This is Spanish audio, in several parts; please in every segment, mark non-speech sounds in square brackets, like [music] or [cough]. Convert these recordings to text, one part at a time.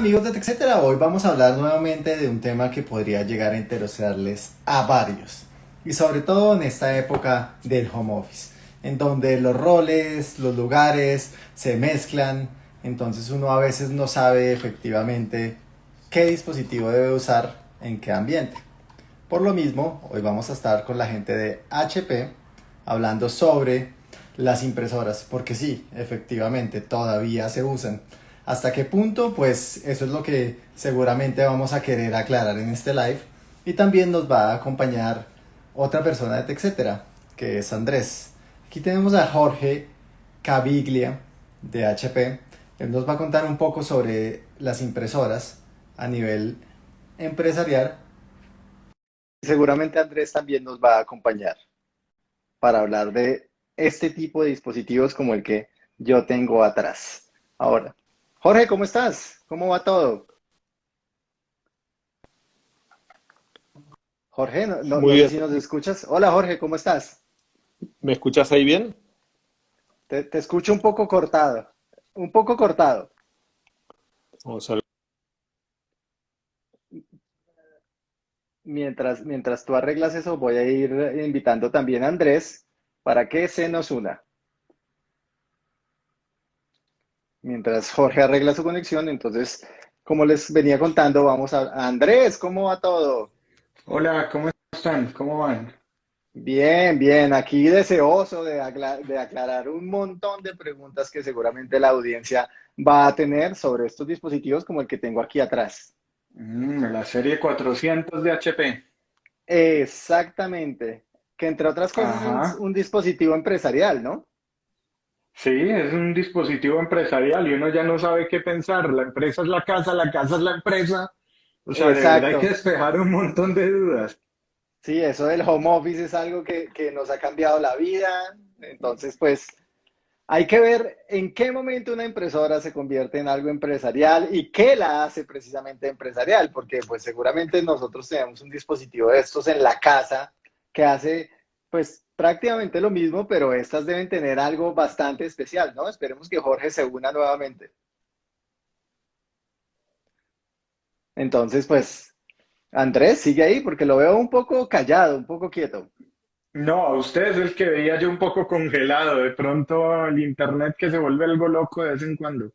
amigos de TechCetera, hoy vamos a hablar nuevamente de un tema que podría llegar a interesarles a varios y sobre todo en esta época del home office en donde los roles, los lugares se mezclan, entonces uno a veces no sabe efectivamente qué dispositivo debe usar en qué ambiente. Por lo mismo, hoy vamos a estar con la gente de HP hablando sobre las impresoras, porque sí, efectivamente, todavía se usan. ¿Hasta qué punto? Pues eso es lo que seguramente vamos a querer aclarar en este live. Y también nos va a acompañar otra persona de TechCetera, que es Andrés. Aquí tenemos a Jorge Caviglia de HP. Él nos va a contar un poco sobre las impresoras a nivel empresarial. Seguramente Andrés también nos va a acompañar para hablar de este tipo de dispositivos como el que yo tengo atrás. Ahora, Jorge, ¿cómo estás? ¿Cómo va todo? Jorge, no, no, sé si nos escuchas. Hola Jorge, ¿cómo estás? ¿Me escuchas ahí bien? Te, te escucho un poco cortado. Un poco cortado. Vamos a ver. Mientras, mientras tú arreglas eso, voy a ir invitando también a Andrés para que se nos una. Mientras Jorge arregla su conexión, entonces, como les venía contando, vamos a... Andrés, ¿cómo va todo? Hola, ¿cómo están? ¿Cómo van? Bien, bien, aquí deseoso de, de, aclarar un montón de preguntas que seguramente la audiencia va a tener sobre estos dispositivos como el que tengo aquí atrás. Mm, la serie 400 de HP. Exactamente, que entre otras cosas es un dispositivo empresarial, ¿no? Sí, es un dispositivo empresarial y uno ya no sabe qué pensar. La empresa es la casa, la casa es la empresa. O sea, hay que despejar un montón de dudas. Sí, eso del home office es algo que, que nos ha cambiado la vida. Entonces, pues, hay que ver en qué momento una impresora se convierte en algo empresarial y qué la hace precisamente empresarial, porque pues seguramente nosotros tenemos un dispositivo de estos en la casa que hace pues prácticamente lo mismo, pero estas deben tener algo bastante especial, ¿no? Esperemos que Jorge se una nuevamente. Entonces, pues, Andrés, sigue ahí porque lo veo un poco callado, un poco quieto. No, usted es el que veía yo un poco congelado. De pronto el internet que se vuelve algo loco de vez en cuando.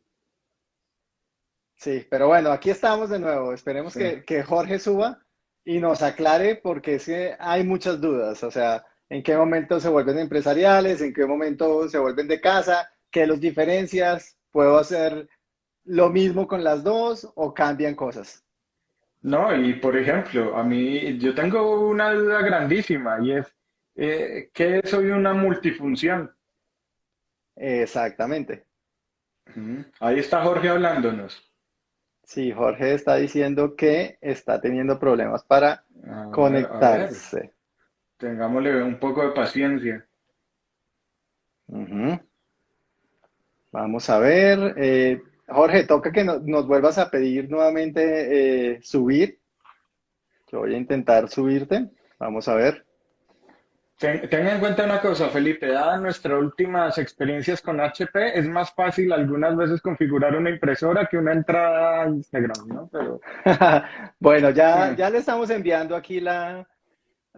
Sí, pero bueno, aquí estamos de nuevo. Esperemos que, que, Jorge suba y nos aclare porque es que hay muchas dudas. O sea, en qué momento se vuelven empresariales, en qué momento se vuelven de casa, qué los diferencias, puedo hacer lo mismo con las dos o cambian cosas. No, y por ejemplo, a mí yo tengo una duda grandísima y es, eh, ¿qué es hoy una multifunción? Exactamente. Ahí está Jorge hablándonos. Sí, Jorge está diciendo que está teniendo problemas para conectarse. Tengámosle un poco de paciencia. Vamos a ver. Eh, Jorge, toca que nos vuelvas a pedir nuevamente eh, subir. Yo voy a intentar subirte. Vamos a ver. Ten, en cuenta una cosa, Felipe, dadas nuestras últimas experiencias con HP, es más fácil algunas veces configurar una impresora que una entrada a Instagram, ¿no? Pero... [laughs] bueno, ya, ya le estamos enviando aquí la,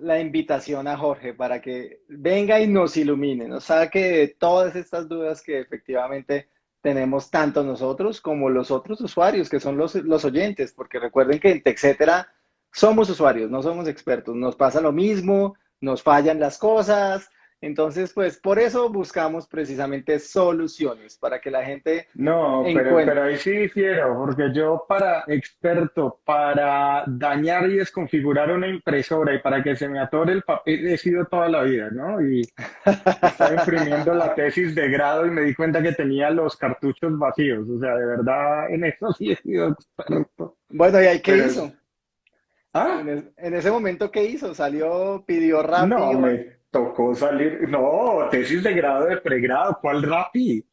la invitación a Jorge para que venga y nos ilumine, nos saque todas estas dudas que efectivamente tenemos tanto nosotros como los otros usuarios, que son los, los oyentes, porque recuerden que en TechCetera somos usuarios, no somos expertos, nos pasa lo mismo, nos fallan las cosas, entonces, pues por eso buscamos precisamente soluciones para que la gente. No, pero, ahí sí difiero, porque yo para experto, para dañar y desconfigurar una impresora y para que se me atore el papel he sido toda la vida, ¿no? Y estaba imprimiendo la tesis de grado y me di cuenta que tenía los cartuchos vacíos. O sea, de verdad, en eso sí he sido experto. Bueno, ¿y ahí qué hizo? ¿Ah? En, ese momento, ¿qué hizo? ¿Salió, pidió rápido? No, tocó salir, no, tesis de grado de pregrado, ¿cuál RAPI?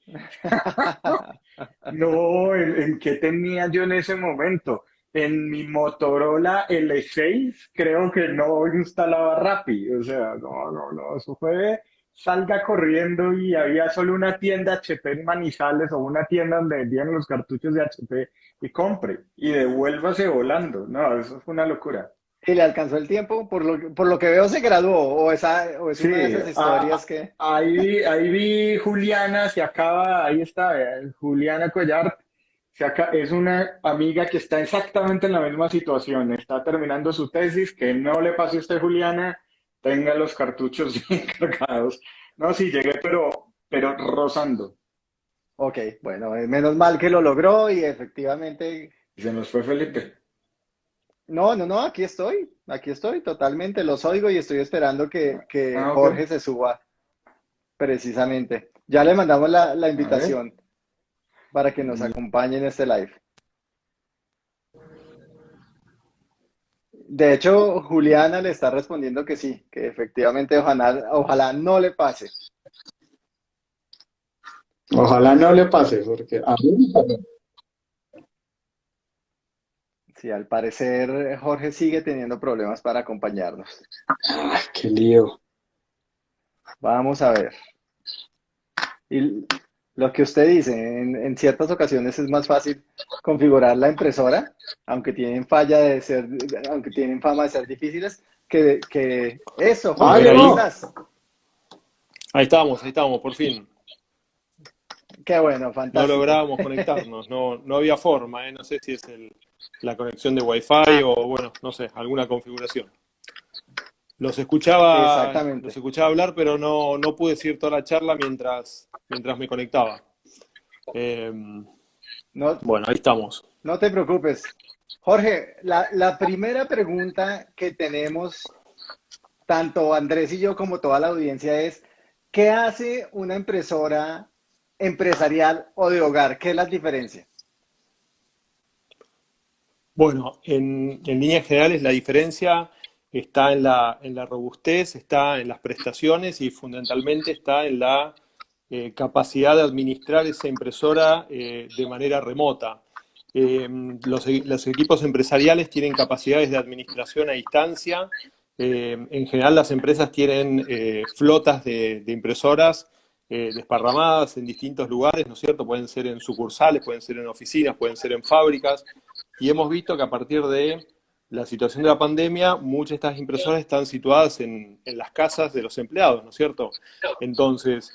[laughs] no, ¿en, qué tenía yo en ese momento? En mi Motorola L6 creo que no instalaba RAPI, o sea, no, no, no, eso fue salga corriendo y había solo una tienda HP en Manizales o una tienda donde vendían los cartuchos de HP y compre y devuélvase volando. No, eso fue una locura. ¿Y le alcanzó el tiempo? Por lo, por lo que veo se graduó, o, esa, o es una de esas historias ah, que... Ahí, ahí vi Juliana, se acaba, ahí está, Juliana Collar, se es una amiga que está exactamente en la misma situación, está terminando su tesis, que no le pase a usted, Juliana, tenga los cartuchos [laughs] bien cargados. No, sí, llegué, pero, pero rozando. Ok, bueno, eh, menos mal que lo logró y efectivamente... Se nos fue Felipe. No, no, no, aquí estoy, aquí estoy totalmente, los oigo y estoy esperando que, ah, Jorge se suba, precisamente. Ya le mandamos la, invitación para que nos acompañe en este live. De hecho, Juliana le está respondiendo que sí, que efectivamente ojalá, ojalá no le pase. Ojalá no le pase, porque a mí Sí, al parecer Jorge sigue teniendo problemas para acompañarnos. Ah, qué lío. Vamos a ver. Y lo que usted dice, en, ciertas ocasiones es más fácil configurar la impresora, aunque tienen falla de ser, aunque tienen fama de ser difíciles, que, que eso, Jorge, ahí, ahí estamos, ahí estamos, por fin. Qué bueno, fantástico. No lográbamos conectarnos, no, no había forma, ¿eh? no sé si es el, la conexión de Wi-Fi o, bueno, no sé, alguna configuración. Los escuchaba, los escuchaba hablar, pero no, no pude seguir toda la charla mientras, mientras me conectaba. Em, no, bueno, ahí estamos. No te preocupes. Jorge, la, la primera pregunta que tenemos, tanto Andrés y yo como toda la audiencia, es, ¿qué hace una impresora empresarial o de hogar? ¿Qué es la diferencia? Bueno, en, líneas generales la diferencia está en la, en la, robustez, está en las prestaciones y fundamentalmente está en la eh, capacidad de administrar esa impresora eh, de manera remota. Eh, los, equipos empresariales tienen capacidades de administración a distancia. en general las empresas tienen flotas de, de impresoras desparramadas en distintos lugares, ¿no es cierto? Pueden ser en sucursales, pueden ser en oficinas, pueden ser en fábricas, y hemos visto que a partir de la situación de la pandemia, muchas de estas impresoras están situadas en, las casas de los empleados, ¿no es cierto? Entonces,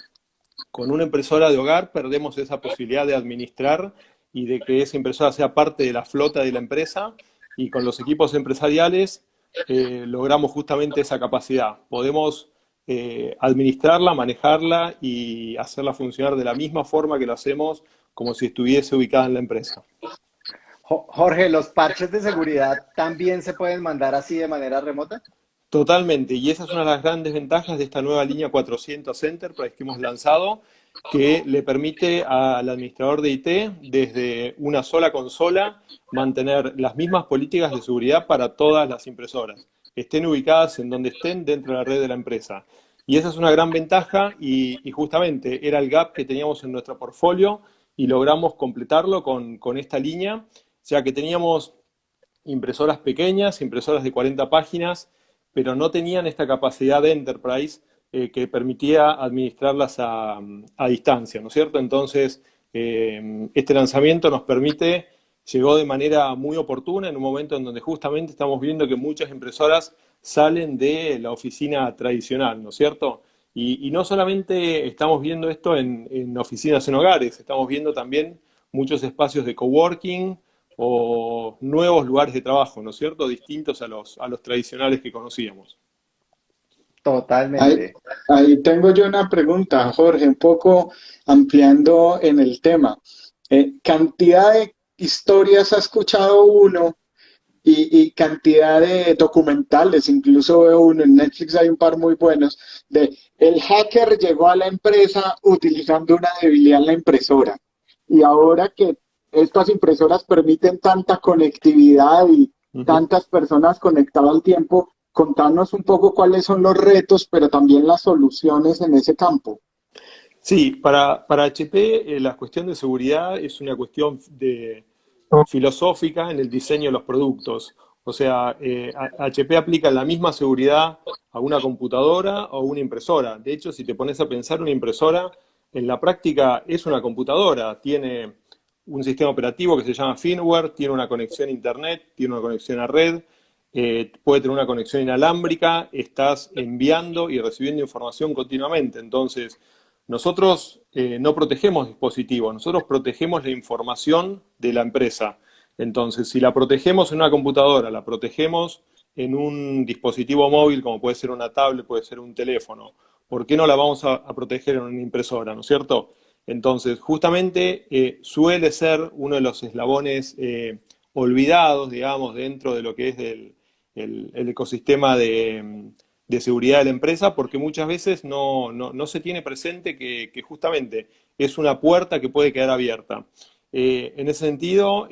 con una impresora de hogar perdemos esa posibilidad de administrar y de que esa impresora sea parte de la flota de la empresa, y con los equipos empresariales eh, logramos justamente esa capacidad. Podemos eh, administrarla, manejarla y hacerla funcionar de la misma forma que lo hacemos como si estuviese ubicada en la empresa. Jorge, ¿los parches de seguridad también se pueden mandar así de manera remota? Totalmente, y esa es una de las grandes ventajas de esta nueva línea 400 Enterprise que hemos lanzado, que le permite al administrador de IT, desde una sola consola, mantener las mismas políticas de seguridad para todas las impresoras, estén ubicadas en donde estén dentro de la red de la empresa. Y esa es una gran ventaja y, justamente era el gap que teníamos en nuestro portfolio y logramos completarlo con esta línea o sea que teníamos impresoras pequeñas, impresoras de 40 páginas, pero no tenían esta capacidad de enterprise eh, que permitía administrarlas a, distancia, ¿no es cierto? Entonces, eh, este lanzamiento nos permite, llegó de manera muy oportuna en un momento en donde justamente estamos viendo que muchas impresoras salen de la oficina tradicional, ¿no es cierto? Y, no solamente estamos viendo esto en, en oficinas en hogares, estamos viendo también muchos espacios de coworking, o nuevos lugares de trabajo, ¿no es cierto? Distintos a los, a los tradicionales que conocíamos. Totalmente. Ahí, tengo yo una pregunta, Jorge, un poco ampliando en el tema. Eh, ¿Cantidad de historias ha escuchado uno y, y, cantidad de documentales, incluso veo uno en Netflix, hay un par muy buenos, de el hacker llegó a la empresa utilizando una debilidad en la impresora y ahora que estas impresoras permiten tanta conectividad y tantas personas conectadas al tiempo. Contanos un poco cuáles son los retos, pero también las soluciones en ese campo. Sí, para, para HP eh, la cuestión de seguridad es una cuestión de, filosófica en el diseño de los productos. O sea, HP aplica la misma seguridad a una computadora o una impresora. De hecho, si te pones a pensar, una impresora en la práctica es una computadora, tiene un sistema operativo que se llama firmware, tiene una conexión a internet, tiene una conexión a red, eh, puede tener una conexión inalámbrica, estás enviando y recibiendo información continuamente. Entonces, nosotros eh, no protegemos dispositivos, nosotros protegemos la información de la empresa. Entonces, si la protegemos en una computadora, la protegemos en un dispositivo móvil, como puede ser una tablet, puede ser un teléfono, ¿por qué no la vamos a, proteger en una impresora, no es cierto? Entonces, justamente eh, suele ser uno de los eslabones olvidados, digamos, dentro de lo que es el, ecosistema de, seguridad de la empresa, porque muchas veces no, se tiene presente que, justamente es una puerta que puede quedar abierta. Eh, en ese sentido,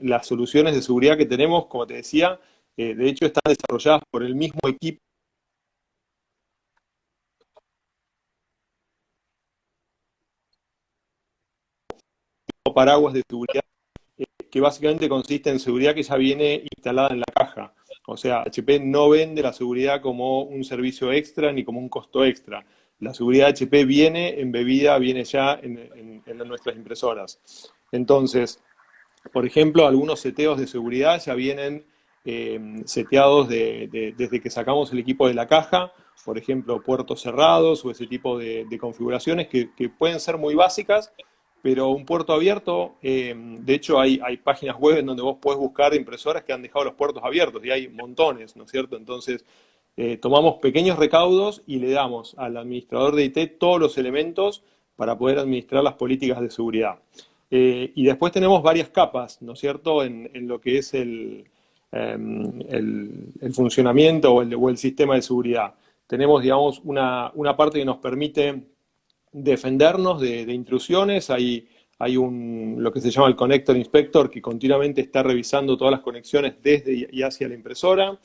las soluciones de seguridad que tenemos, como te decía, eh, de hecho están desarrolladas por el mismo equipo paraguas de seguridad, eh, que básicamente consiste en seguridad que ya viene instalada en la caja. O sea, HP no vende la seguridad como un servicio extra ni como un costo extra. La seguridad HP viene embebida, viene ya en, nuestras impresoras. Entonces, por ejemplo, algunos seteos de seguridad ya vienen eh, seteados desde que sacamos el equipo de la caja, por ejemplo, puertos cerrados o ese tipo de, configuraciones que, pueden ser muy básicas, pero un puerto abierto, eh, de hecho hay, páginas web en donde vos podés buscar impresoras que han dejado los puertos abiertos, y hay montones, ¿no es cierto? Entonces, eh, tomamos pequeños recaudos y le damos al administrador de IT todos los elementos para poder administrar las políticas de seguridad. Eh, y después tenemos varias capas, ¿no es cierto?, en, lo que es el, em, el, funcionamiento o el, o el, sistema de seguridad. Tenemos, digamos, una, una parte que nos permite defendernos de, intrusiones. Hay, hay un, lo que se llama el Connector Inspector que continuamente está revisando todas las conexiones desde y hacia la impresora.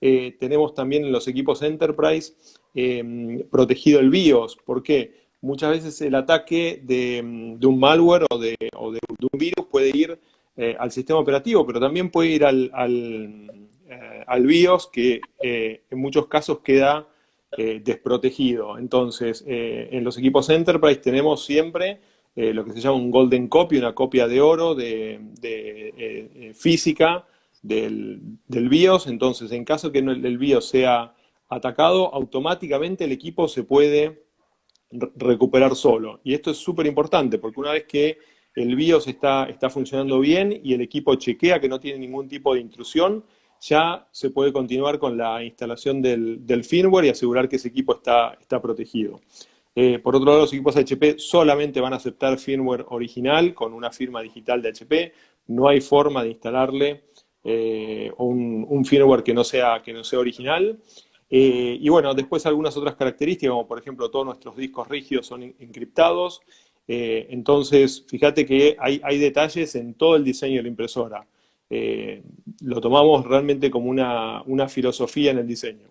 Eh, tenemos también en los equipos Enterprise em, protegido el BIOS. ¿Por qué? Muchas veces el ataque de, un malware o, de, un virus puede ir eh, al sistema operativo, pero también puede ir al, al, eh, al BIOS, que en muchos casos queda eh, desprotegido. Entonces, eh, en los equipos Enterprise tenemos siempre eh, lo que se llama un golden copy, una copia de oro de, física del, BIOS. Entonces, en caso que el BIOS sea atacado, automáticamente el equipo se puede recuperar solo. Y esto es súper importante, porque una vez que el BIOS está, está funcionando bien y el equipo chequea que no tiene ningún tipo de intrusión, ya se puede continuar con la instalación del, firmware y asegurar que ese equipo está, está protegido. Eh, por otro lado, los equipos HP solamente van a aceptar firmware original con una firma digital de HP. No hay forma de instalarle eh, un, firmware que no sea, que no sea original. Eh, y bueno, después algunas otras características, como por ejemplo todos nuestros discos rígidos son encriptados. entonces, fíjate que hay, hay detalles en todo el diseño de la impresora. Eh, lo tomamos realmente como una, filosofía en el diseño.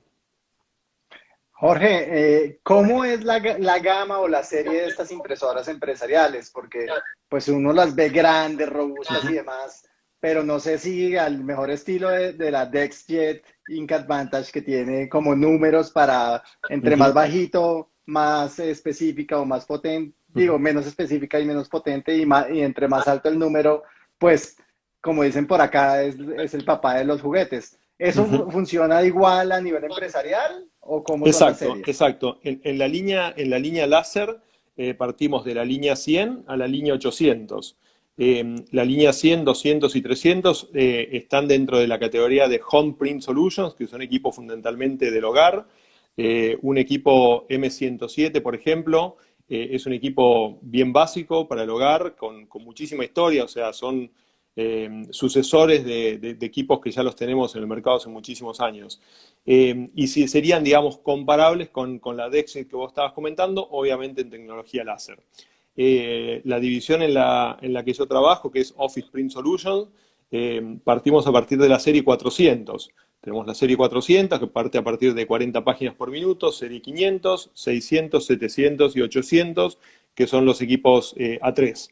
Jorge, eh, ¿cómo es la, gama o la serie de estas impresoras empresariales? Porque pues uno las ve grandes, robustas y demás, pero no sé si al mejor estilo de, la DexJet Ink Advantage que tiene como números para entre más bajito, más específica o más potente, digo, menos específica y menos potente y, y entre más alto el número, pues como dicen por acá, es, el papá de los juguetes. ¿Eso funciona igual a nivel empresarial o cómo Exacto, exacto. En, la línea, en la línea láser eh, partimos de la línea 100 a la línea 800. Em, la línea 100, 200 y 300 eh, están dentro de la categoría de Home Print Solutions, que son equipos fundamentalmente del hogar. Eh, un equipo M107, por ejemplo, es un equipo bien básico para el hogar, con, con muchísima historia, o sea, son eh, sucesores de, equipos que ya los tenemos en el mercado hace muchísimos años. Eh, y si serían, digamos, comparables con, la Dexit que vos estabas comentando, obviamente en tecnología láser. Eh, la división en la, en la, que yo trabajo, que es Office Print Solutions, partimos a partir de la serie 400. Tenemos la serie 400, que parte a partir de 40 páginas por minuto, serie 500, 600, 700 y 800, que son los equipos A3.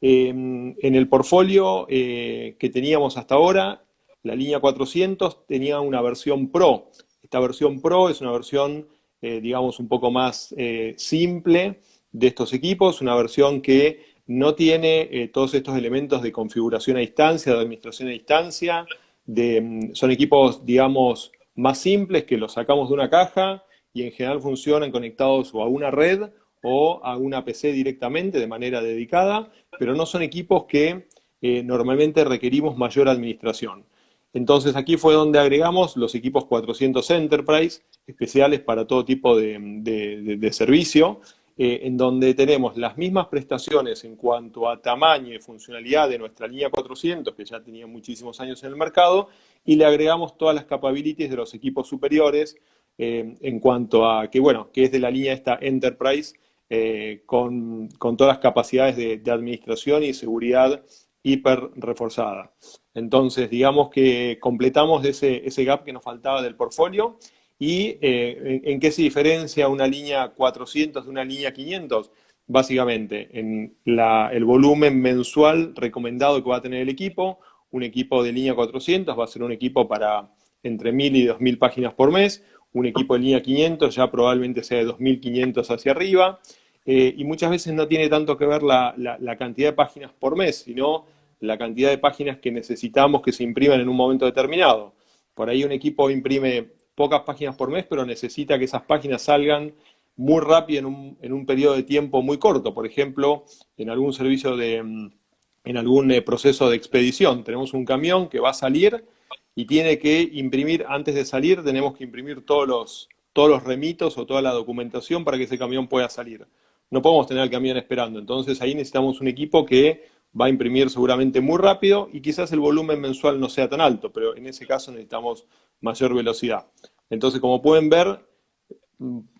Em, en el portfolio eh, que teníamos hasta ahora, la línea 400 tenía una versión Pro. Esta versión Pro es una versión, eh, digamos, un poco más eh, simple de estos equipos, una versión que no tiene todos estos elementos de configuración a distancia, de administración a distancia, mm, son equipos, digamos, más simples que los sacamos de una caja y en general funcionan conectados o a una red o a una PC directamente de manera dedicada, pero no son equipos que normalmente requerimos mayor administración. Entonces aquí fue donde agregamos los equipos 400 Enterprise, especiales para todo tipo de, servicio, eh, en donde tenemos las mismas prestaciones en cuanto a tamaño y funcionalidad de nuestra línea 400, que ya tenía muchísimos años en el mercado, y le agregamos todas las capabilities de los equipos superiores eh, en cuanto a que, bueno, que es de la línea esta Enterprise, eh, con, todas las capacidades de, administración y seguridad hiper reforzada. Entonces, digamos que completamos ese, ese gap que nos faltaba del portfolio. ¿Y eh, en, qué se diferencia una línea 400 de una línea 500? Básicamente, en el volumen mensual recomendado que va a tener el equipo. Un equipo de línea 400 va a ser un equipo para entre 1000 y 2000 páginas por mes. Un equipo de línea 500 ya probablemente sea de 2500 hacia arriba. Eh, y muchas veces no tiene tanto que ver la, la cantidad de páginas por mes, sino la cantidad de páginas que necesitamos que se impriman en un momento determinado. Por ahí un equipo imprime pocas páginas por mes, pero necesita que esas páginas salgan muy rápido en un, en un periodo de tiempo muy corto. Por ejemplo, en algún servicio de, en algún eh, proceso de expedición. Tenemos un camión que va a salir y tiene que imprimir, antes de salir, tenemos que imprimir todos los, todos los remitos o toda la documentación para que ese camión pueda salir. No podemos tener el camión esperando. Entonces ahí necesitamos un equipo que va a imprimir seguramente muy rápido y quizás el volumen mensual no sea tan alto, pero en ese caso necesitamos mayor velocidad. Entonces, como pueden ver,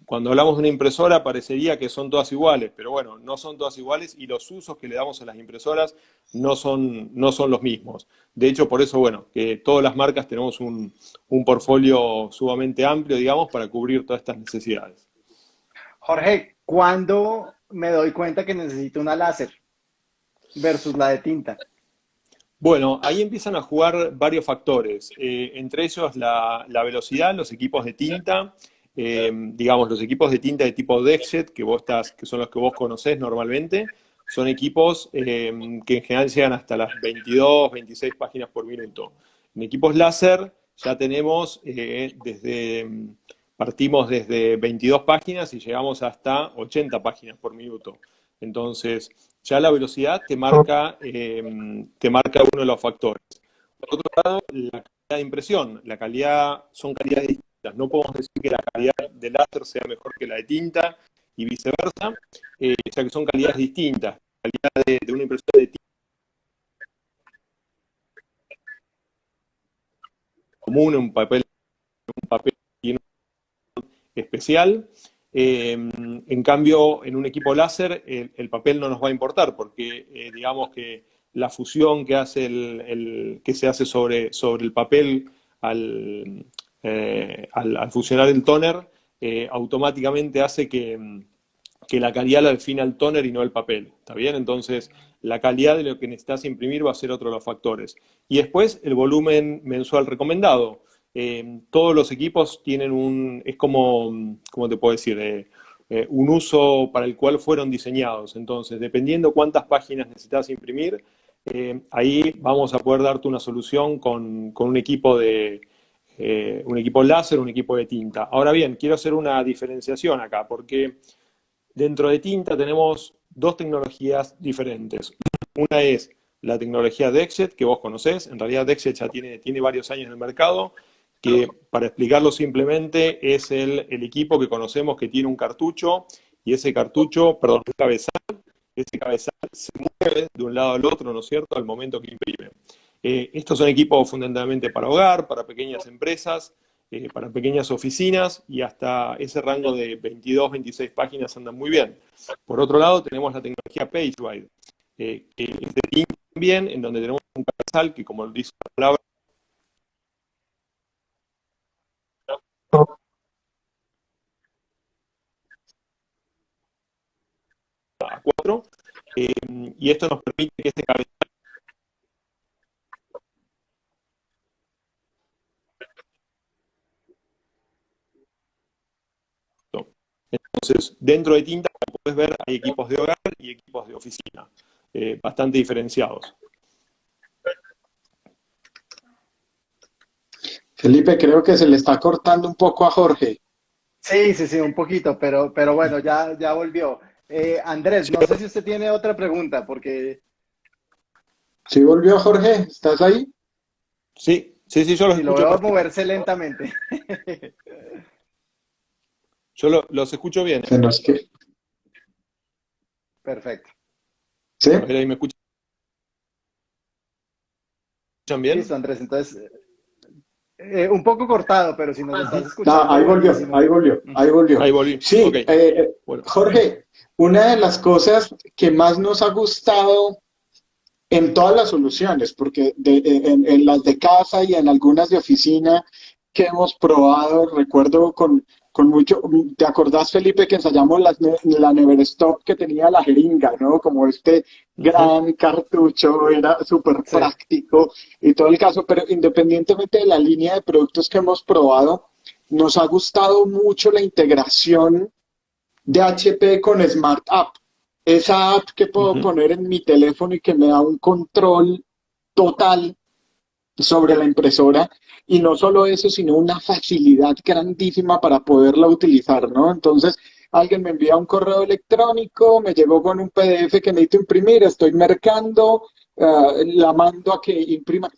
cuando hablamos de una impresora parecería que son todas iguales, pero bueno, no son todas iguales y los usos que le damos a las impresoras no son, no son los mismos. De hecho, por eso, bueno, que todas las marcas tenemos un, un portfolio sumamente amplio, digamos, para cubrir todas estas necesidades. Jorge, ¿cuándo me doy cuenta que necesito una láser? versus la de tinta? Bueno, ahí empiezan a jugar varios factores, eh, entre ellos la, velocidad, los equipos de tinta, eh, digamos, los equipos de tinta de tipo Dexet, que, vos estás, que son los que vos conocés normalmente, son equipos eh, que en general llegan hasta las 22, 26 páginas por minuto. En equipos láser ya tenemos desde, partimos desde 22 páginas y llegamos hasta 80 páginas por minuto. Entonces, ya la velocidad te marca, eh, te marca uno de los factores. Por otro lado, la calidad de impresión. La calidad son calidades distintas. No podemos decir que la calidad del láser sea mejor que la de tinta y viceversa, eh, ya que son calidades distintas. La calidad de, una impresión de tinta común, un papel, un papel especial, Em, en cambio, en un equipo láser, el, papel no nos va a importar, porque eh, digamos que la fusión que, hace el, que se hace sobre, sobre el papel al, eh, al, fusionar el toner, eh, automáticamente hace que, que, la calidad la defina el toner y no el papel. ¿Está bien? Entonces, la calidad de lo que necesitas imprimir va a ser otro de los factores. Y después, el volumen mensual recomendado. Eh, todos los equipos tienen un, es como, ¿cómo te puedo decir? Eh, eh, un uso para el cual fueron diseñados. Entonces, dependiendo cuántas páginas necesitas imprimir, ahí vamos a poder darte una solución con, un equipo de un equipo láser, un equipo de tinta. Ahora bien, quiero hacer una diferenciación acá, porque dentro de tinta tenemos dos tecnologías diferentes. Una es la tecnología Dexet, que vos conocés, en realidad Dexet ya tiene, tiene varios años en el mercado, que para explicarlo simplemente es el, equipo que conocemos que tiene un cartucho y ese cartucho, perdón, un cabezal, ese cabezal se mueve de un lado al otro, ¿no es cierto?, al momento que imprime. Eh, estos son equipos fundamentalmente para hogar, para pequeñas empresas, eh, para pequeñas oficinas y hasta ese rango de 22, 26 páginas andan muy bien. Por otro lado, tenemos la tecnología PageWide, eh, que es de también, en donde tenemos un cabezal que, como dice la palabra, a 4 eh, y esto nos permite que este cabezal Entonces, dentro de Tinta, como puedes ver, hay equipos de hogar y equipos de oficina, eh, bastante diferenciados. Felipe, creo que se le está cortando un poco a Jorge. Sí, sí, sí, un poquito, pero, pero bueno, ya, ya volvió. Eh, Andrés, no sé si usted tiene otra pregunta, porque... ¿Sí volvió Jorge? ¿Estás ahí? Sí, sí, sí, yo los y lo veo moverse lentamente. yo los escucho bien. Perfecto. ¿Sí? ahí me escuchan bien. Listo, Andrés, entonces eh, un poco cortado, pero si nos estás escuchando. ahí volvió, ahí volvió, ahí volvió. Ahí volvió. Sí, eh, Jorge, una de las cosas que más nos ha gustado en todas las soluciones, porque en, las de casa y en algunas de oficina que hemos probado, recuerdo con, con mucho, ¿te acordás Felipe que ensayamos la, la Neverstop que tenía la jeringa, ¿no? Como este gran cartucho, era súper práctico y todo el caso, pero independientemente de la línea de productos que hemos probado, nos ha gustado mucho la integración de HP con Smart App. Esa app que puedo poner en mi teléfono y que me da un control total sobre la impresora y no solo eso, sino una facilidad grandísima para poderla utilizar, ¿no? Entonces, alguien me envía un correo electrónico, me llegó con un PDF que necesito imprimir, estoy mercando, eh, la mando a que imprima.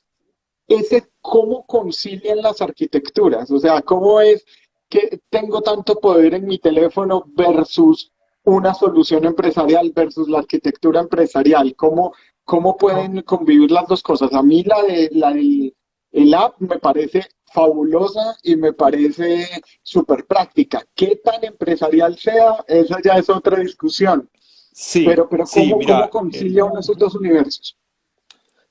Ese, ¿cómo concilian las arquitecturas? O sea, ¿cómo es que tengo tanto poder en mi teléfono versus una solución empresarial versus la arquitectura empresarial? ¿Cómo, cómo pueden convivir las dos cosas? A mí la, de, la del el app me parece fabulosa y me parece súper práctica. ¿Qué tan empresarial sea? Esa ya es otra discusión. Sí, pero, pero ¿cómo, ¿cómo concilia uno esos dos universos?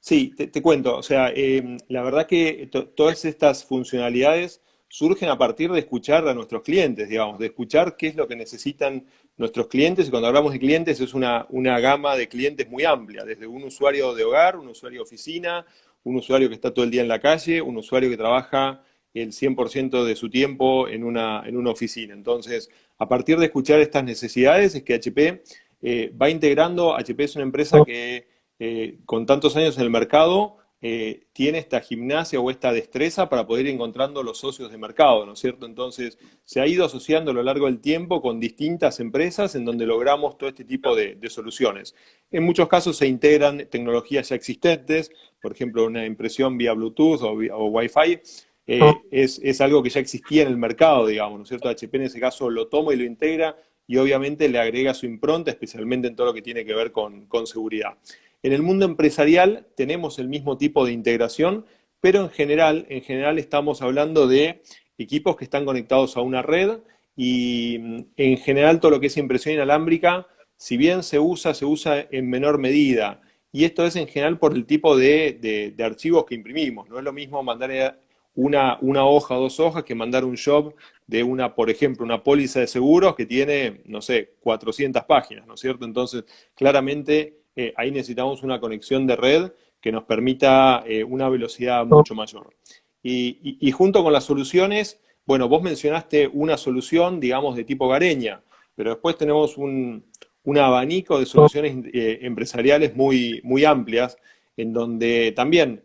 Sí, te, cuento. O sea, em, la verdad que todas estas funcionalidades surgen a partir de escuchar a nuestros clientes, digamos, de escuchar qué es lo que necesitan nuestros clientes. Y cuando hablamos de clientes es una, una gama de clientes muy amplia, desde un usuario de hogar, un usuario de oficina, un usuario que está todo el día en la calle, un usuario que trabaja el 100% de su tiempo en una, en una oficina. Entonces, a partir de escuchar estas necesidades es que HP eh, va integrando, HP es una empresa que eh, con tantos años en el mercado eh, tiene esta gimnasia o esta destreza para poder ir encontrando los socios de mercado, ¿no es cierto? Entonces, se ha ido asociando a lo largo del tiempo con distintas empresas en donde logramos todo este tipo de, soluciones. En muchos casos se integran tecnologías ya existentes, por ejemplo, una impresión vía Bluetooth o, Wi-Fi, eh, ah. es, algo que ya existía en el mercado, digamos, ¿no es cierto? HP en ese caso lo toma y lo integra y obviamente le agrega su impronta, especialmente en todo lo que tiene que ver con, con seguridad. En el mundo empresarial tenemos el mismo tipo de integración, pero en general, en general estamos hablando de equipos que están conectados a una red y mm, en general todo lo que es impresión inalámbrica, si bien se usa, se usa en menor medida. Y esto es en general por el tipo de, archivos que imprimimos. No es lo mismo mandar una, una, hoja o dos hojas que mandar un job de una, por ejemplo, una póliza de seguros que tiene, no sé, 400 páginas, ¿no es cierto? Entonces, claramente eh, ahí necesitamos una conexión de red que nos permita eh, una velocidad mucho mayor. Y, junto con las soluciones, bueno, vos mencionaste una solución, digamos, de tipo Gareña, pero después tenemos un, abanico de soluciones eh, empresariales muy, muy amplias, en donde también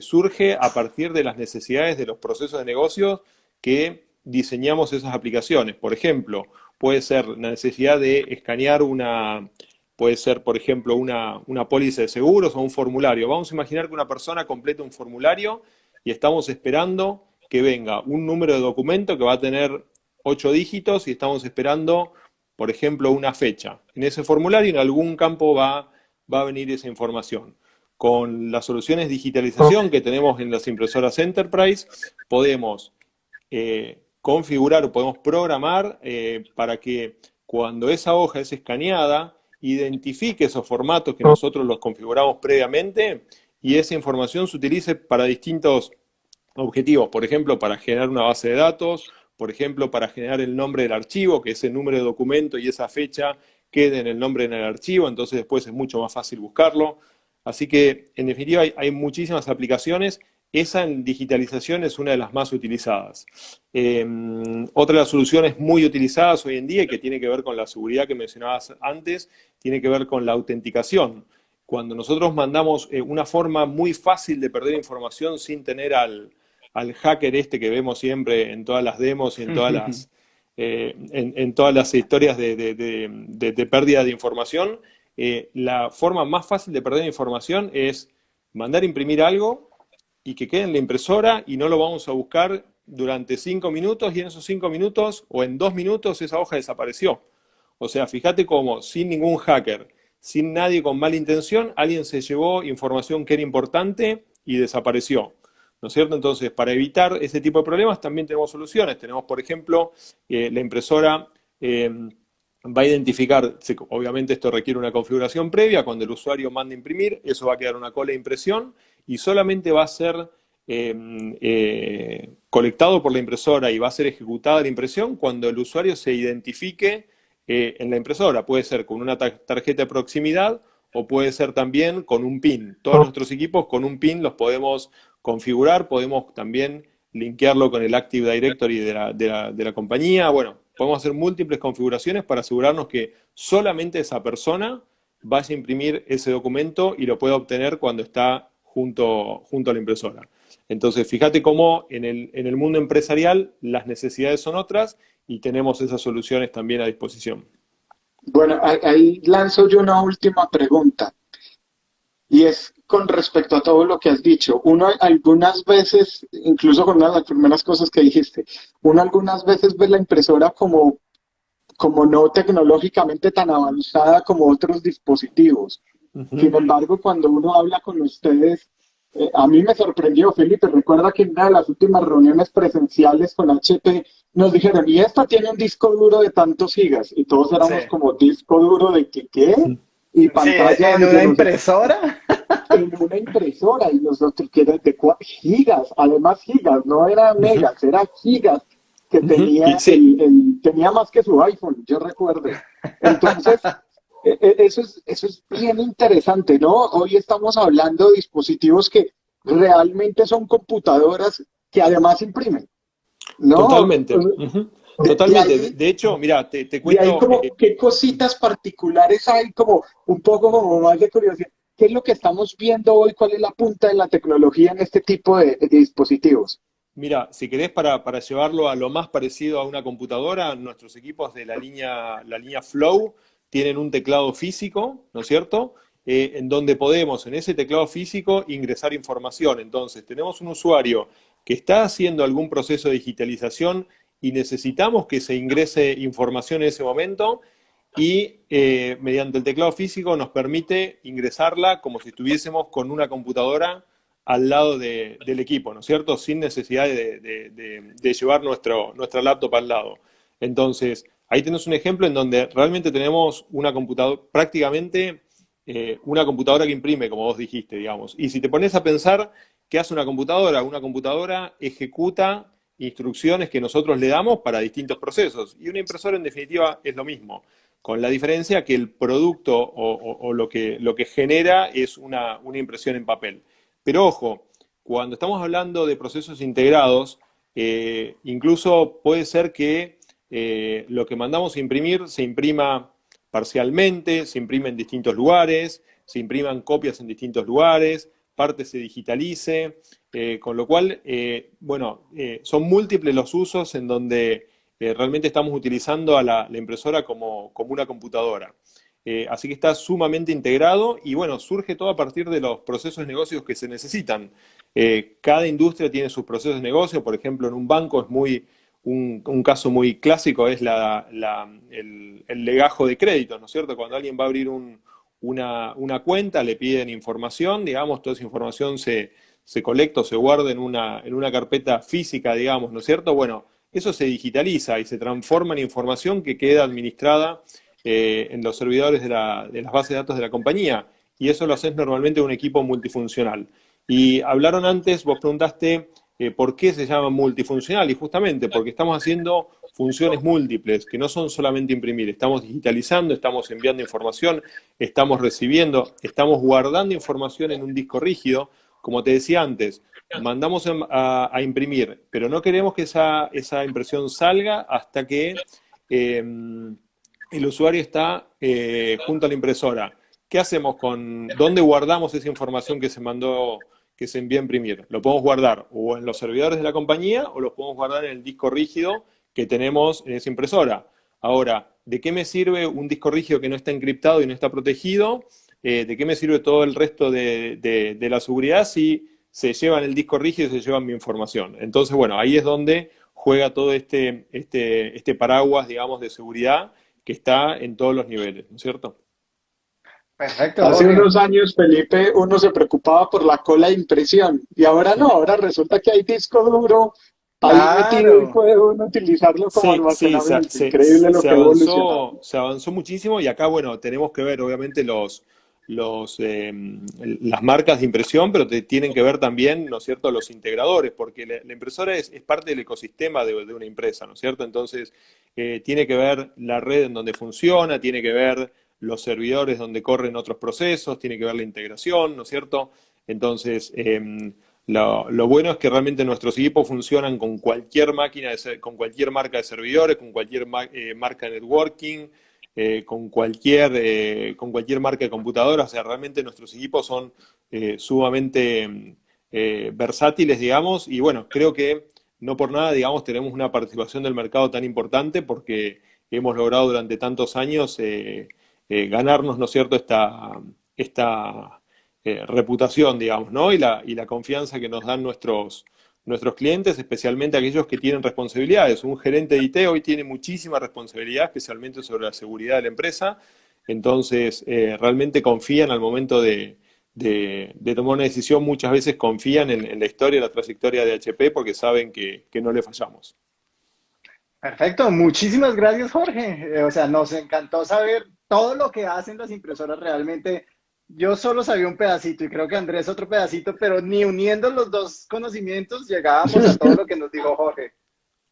surge a partir de las necesidades de los procesos de negocios que diseñamos esas aplicaciones. Por ejemplo, puede ser la necesidad de escanear una, Puede ser, por ejemplo, una, póliza de seguros o un formulario. Vamos a imaginar que una persona completa un formulario y estamos esperando que venga un número de documento que va a tener ocho dígitos y estamos esperando, por ejemplo, una fecha. En ese formulario en algún campo va, va a venir esa información. Con las soluciones de digitalización que tenemos en las impresoras Enterprise, podemos eh, configurar o podemos programar eh, para que cuando esa hoja es escaneada, identifique esos formatos que nosotros los configuramos previamente y esa información se utilice para distintos objetivos, por ejemplo, para generar una base de datos, por ejemplo, para generar el nombre del archivo, que ese número de documento y esa fecha quede en el nombre en el archivo, entonces después es mucho más fácil buscarlo. Así que, en definitiva, hay, muchísimas aplicaciones esa digitalización es una de las más utilizadas. Em, otra de las soluciones muy utilizadas hoy en día y que tiene que ver con la seguridad que mencionabas antes, tiene que ver con la autenticación. Cuando nosotros mandamos eh, una forma muy fácil de perder información sin tener al, hacker este que vemos siempre en todas las demos y en todas las, eh, en, todas las historias de, pérdida de información, eh, la forma más fácil de perder información es mandar imprimir algo y que quede en la impresora y no lo vamos a buscar durante cinco minutos y en esos cinco minutos o en dos minutos esa hoja desapareció. O sea, fíjate cómo sin ningún hacker, sin nadie con mala intención, alguien se llevó información que era importante y desapareció. ¿No es cierto? Entonces, para evitar ese tipo de problemas también tenemos soluciones. Tenemos, por ejemplo, eh, la impresora eh, va a identificar, obviamente esto requiere una configuración previa, cuando el usuario manda imprimir, eso va a quedar una cola de impresión y solamente va a ser em, eh, colectado por la impresora y va a ser ejecutada la impresión cuando el usuario se identifique eh, en la impresora. Puede ser con una tarjeta de proximidad o puede ser también con un PIN. Todos nuestros equipos con un PIN los podemos configurar, podemos también linkearlo con el Active Directory de la, de la compañía. Bueno, podemos hacer múltiples configuraciones para asegurarnos que solamente esa persona vaya a imprimir ese documento y lo pueda obtener cuando está junto, junto a la impresora. Entonces, fíjate cómo en el, en el mundo empresarial las necesidades son otras y tenemos esas soluciones también a disposición. Bueno, ahí lanzo yo una última pregunta. Y es con respecto a todo lo que has dicho. Uno algunas veces, incluso con una de las primeras cosas que dijiste, uno algunas veces ve la impresora como, como no tecnológicamente tan avanzada como otros dispositivos. Sin embargo, cuando uno habla con ustedes, eh, a mí me sorprendió, Felipe, recuerda que en una de las últimas reuniones presenciales con HP nos dijeron, y esta tiene un disco duro de tantos gigas, y todos éramos como disco duro de que, ¿qué? Y pantalla en una impresora. [laughs] En una impresora, y nosotros que eran de gigas, además gigas, no eran megas, eran gigas que tenía, tenía más que su iPhone, yo recuerdo. Entonces, [laughs] eso es, eso es bien interesante, ¿no? Hoy estamos hablando de dispositivos que realmente son computadoras que además imprimen. ¿no? Totalmente. Totalmente. De, hecho, mira, te, te cuento. como, ¿Qué cositas particulares hay? Como un poco como más de curiosidad. ¿Qué es lo que estamos viendo hoy? ¿Cuál es la punta de la tecnología en este tipo de, dispositivos? Mira, si querés para, para, llevarlo a lo más parecido a una computadora, nuestros equipos de la línea, la línea Flow tienen un teclado físico, ¿no es cierto? Eh, en donde podemos en ese teclado físico ingresar información. Entonces, tenemos un usuario que está haciendo algún proceso de digitalización y necesitamos que se ingrese información en ese momento y eh, mediante el teclado físico nos permite ingresarla como si estuviésemos con una computadora al lado del equipo, ¿no es cierto? Sin necesidad de, llevar nuestro, nuestra laptop al lado. Entonces, ahí tenemos un ejemplo en donde realmente tenemos una computadora, prácticamente eh, una computadora que imprime, como vos dijiste, digamos. Y si te pones a pensar, ¿qué hace una computadora? Una computadora ejecuta instrucciones que nosotros le damos para distintos procesos. Y una impresora, en definitiva, es lo mismo, con la diferencia que el producto o, lo, que, lo, que, genera es una, impresión en papel. Pero ojo, cuando estamos hablando de procesos integrados, eh, incluso puede ser que eh, lo que mandamos a imprimir se imprima parcialmente, se imprime en distintos lugares, se impriman copias en distintos lugares, parte se digitalice, eh, con lo cual, eh, bueno, son múltiples los usos en donde realmente estamos utilizando a la, impresora como, una computadora. así que está sumamente integrado y bueno, surge todo a partir de los procesos de negocios que se necesitan. cada industria tiene sus procesos de negocio, por ejemplo, en un banco es muy, un, caso muy clásico es el, legajo de créditos, ¿no es cierto? Cuando alguien va a abrir un, una, cuenta, le piden información, digamos, toda esa información se, se colecta o se guarda en una, en una carpeta física, digamos, ¿no es cierto? Bueno, eso se digitaliza y se transforma en información que queda administrada eh, en los servidores de, la, de, las bases de datos de la compañía. Y eso lo haces normalmente un equipo multifuncional. Y hablaron antes, vos preguntaste eh, por qué se llama multifuncional, y justamente porque estamos haciendo funciones múltiples, que no son solamente imprimir, estamos digitalizando, estamos enviando información, estamos recibiendo, estamos guardando información en un disco rígido, como te decía antes, mandamos a, imprimir, pero no queremos que esa, esa impresión salga hasta que em, el usuario está eh, junto a la impresora. ¿Qué hacemos con, dónde guardamos esa información que se mandó, que se envía a imprimir? Lo podemos guardar o en los servidores de la compañía o lo podemos guardar en el disco rígido que tenemos en esa impresora. Ahora, ¿de qué me sirve un disco rígido que no está encriptado y no está protegido? Eh, ¿De qué me sirve todo el resto de, la seguridad si se llevan el disco rígido y se llevan mi información. Entonces, bueno, ahí es donde juega todo este, este, este paraguas, digamos, de seguridad que está en todos los niveles, ¿no es cierto? Perfecto. Hace unos años, Felipe, uno se preocupaba por la cola de impresión y ahora no, ahora resulta que hay disco duro ahí metido y puede uno utilizarlo como almacenamiento. Increíble lo que avanzó, se avanzó muchísimo y acá, bueno, tenemos que ver obviamente los, los, eh, las marcas de impresión, pero te tienen que ver también, ¿no es cierto?, los integradores, porque la, impresora es, parte del ecosistema de, una empresa, ¿no es cierto? Entonces, eh, tiene que ver la red en donde funciona, tiene que ver los servidores donde corren otros procesos, tiene que ver la integración, ¿no es cierto? Entonces, em, lo, bueno es que realmente nuestros equipos funcionan con cualquier máquina, con cualquier marca de servidores, con cualquier eh, marca de networking, eh, con, cualquier, eh, con cualquier marca de computadora. O sea, realmente nuestros equipos son sumamente versátiles, digamos, y bueno, creo que no por nada, digamos, tenemos una participación del mercado tan importante porque hemos logrado durante tantos años ganarnos, ¿no es cierto?, esta, esta reputación, digamos, ¿no? Y la, y la confianza que nos dan nuestros, nuestros clientes, especialmente aquellos que tienen responsabilidades. Un gerente de IT hoy tiene muchísima responsabilidad, especialmente sobre la seguridad de la empresa, entonces eh, realmente confían al momento de, tomar una decisión, muchas veces confían en, la historia, la trayectoria de HP, porque saben que, que no le fallamos. Perfecto, muchísimas gracias Jorge. Eh, o sea, nos encantó saber todo lo que hacen las impresoras realmente yo solo sabía un pedacito y creo que Andrés otro pedacito, pero ni uniendo los dos conocimientos llegábamos a todo lo que nos dijo Jorge. [laughs]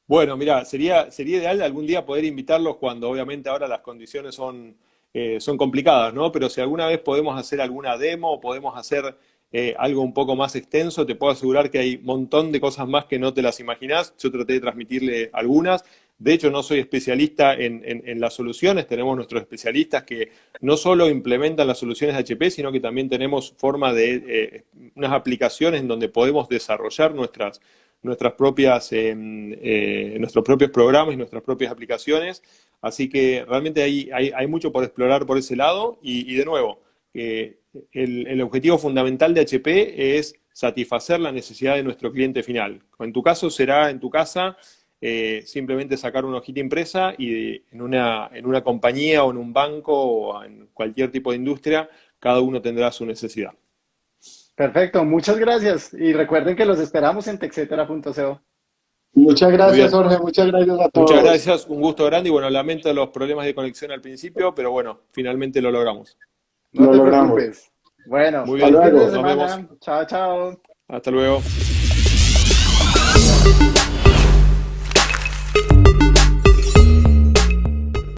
Bueno, mira, sería, sería ideal algún día poder invitarlos cuando obviamente ahora las condiciones son, eh, son complicadas, ¿no? Pero si alguna vez podemos hacer alguna demo o podemos hacer eh, algo un poco más extenso, te puedo asegurar que hay un montón de cosas más que no te las imaginás. Yo traté de transmitirle algunas. De hecho, no soy especialista en, las soluciones, tenemos nuestros especialistas que no solo implementan las soluciones de HP, sino que también tenemos forma de eh, unas aplicaciones en donde podemos desarrollar nuestras, nuestras propias, em, eh, nuestros propios programas y nuestras propias aplicaciones. Así que realmente hay, hay, mucho por explorar por ese lado y, de nuevo, el, el objetivo fundamental de HP es satisfacer la necesidad de nuestro cliente final. En tu caso será en tu casa eh, simplemente sacar una hojita impresa y en una, en una compañía o en un banco o en cualquier tipo de industria, cada uno tendrá su necesidad. Perfecto, muchas gracias. Y recuerden que los esperamos en texetera.co. Muchas gracias, Jorge. Muchas gracias a todos. Muchas gracias. Un gusto grande. Y bueno, lamento los problemas de conexión al principio, pero bueno, finalmente lo logramos. No lo logramos. Bueno, Muy bien. Nos vemos. Chao, chao. Hasta luego.